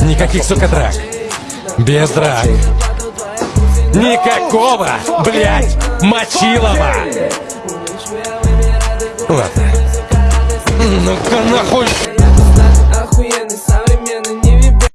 Никаких, сука, драк. Без драк. Никакого, блядь, мочилова. Ладно. Ну-ка нахуй.